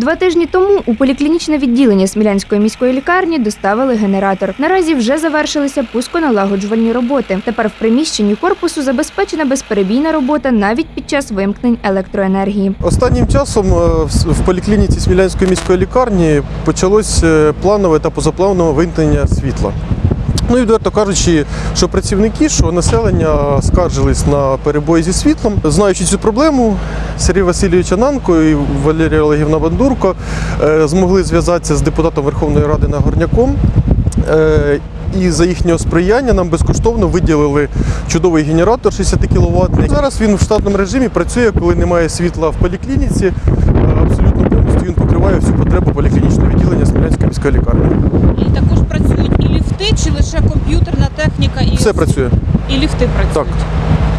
Два тижні тому у поліклінічне відділення Смілянської міської лікарні доставили генератор. Наразі вже завершилися пусконалагоджувальні роботи. Тепер в приміщенні корпусу забезпечена безперебійна робота навіть під час вимкнень електроенергії. Останнім часом е, в- поліклініці Смілянської міської лікарні почалось е, планове та позапланове вимкнення світла. Ну і відверто кажучи, що працівники, що населення скаржились на перебої зі світлом. Знаючи цю проблему, Сергій Васильович Ананко і Валерія Олегівна Бандурко е, змогли зв'язатися з депутатом Верховної Ради Нагорняком. Е, І за їхнього сприяння нам безкоштовно виділили чудовий генератор 60 кВт. Зараз він в штатному режимі працює, коли немає світла в поліклініці. Е, Абсолютно повністю він покриває всю потребу поліклінічного відділення Смілянської міської лікарні. І також працюють і ліфти, чи лише комп'ютерна техніка, і, Все працює. і ліфти працюють. Так.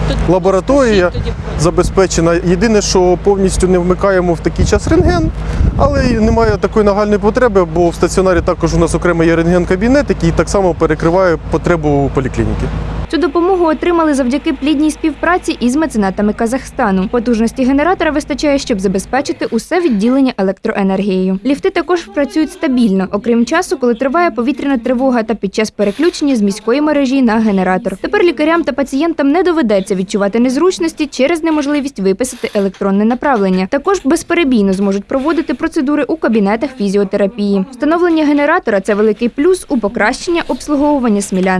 Тоді Лабораторія тоді забезпечена. Єдине, що повністю не вмикаємо в такий час рентген, але немає такої нагальної потреби, бо в стаціонарі також у нас окремо є рентген-кабінет, який так само перекриває потребу поліклініки. Цю допомогу отримали завдяки плідній співпраці із меценатами Казахстану. Потужності генератора вистачає, щоб забезпечити усе відділення електроенергією. Ліфти також працюють стабільно, окрім часу, коли триває повітряна тривога та під час переключення з міської мережі на генератор. Тепер лікарям та пацієнтам не доведеться відчувати незручності через неможливість виписати електронне направлення. Також безперебійно зможуть проводити процедури у кабінетах фізіотерапії. Встановлення генератора це великий плюс у покращення обслуговування смілян.